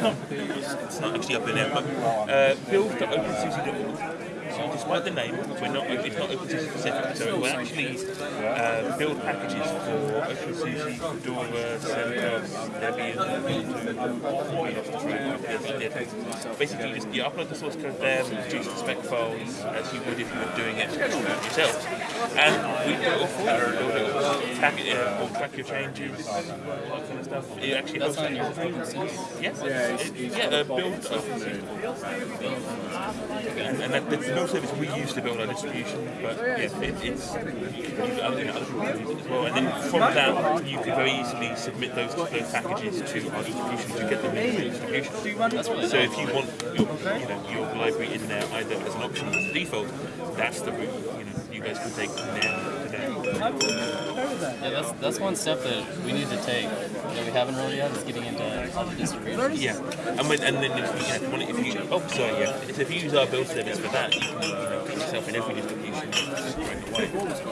not it's not actually up in there, but uh, build.opensuse.org. So despite the name, we're not it's not OpenSUSE specific. So we actually uh, build packages for OpenSUSE, Fedora, CentOS, Debian, Basically, you just you upload the source code there, produce the spec files as you would if you were doing it yourself, and we do it all for you. Build it all, track it, or track your changes, that kind of stuff. It actually hosts on your that. OpenSUSE. Yes, it, yeah, uh, build. And, and that, that's no service we use to build our distribution, but yeah, it, it's you other, other people use it as well. And then from that, you can very easily submit those those packages to our distribution to get them in the distribution. So if you want your you know your library in there either as an option or as a default, that's the route you know you guys can take from there to there. Yeah, that's that's one step that we need to take that we haven't really yet is getting into other distributions. Yeah, and when, and then if you, you know, if you, if you oh sorry yeah, if you use our build service for that, you can you know, get yourself in every distribution right away.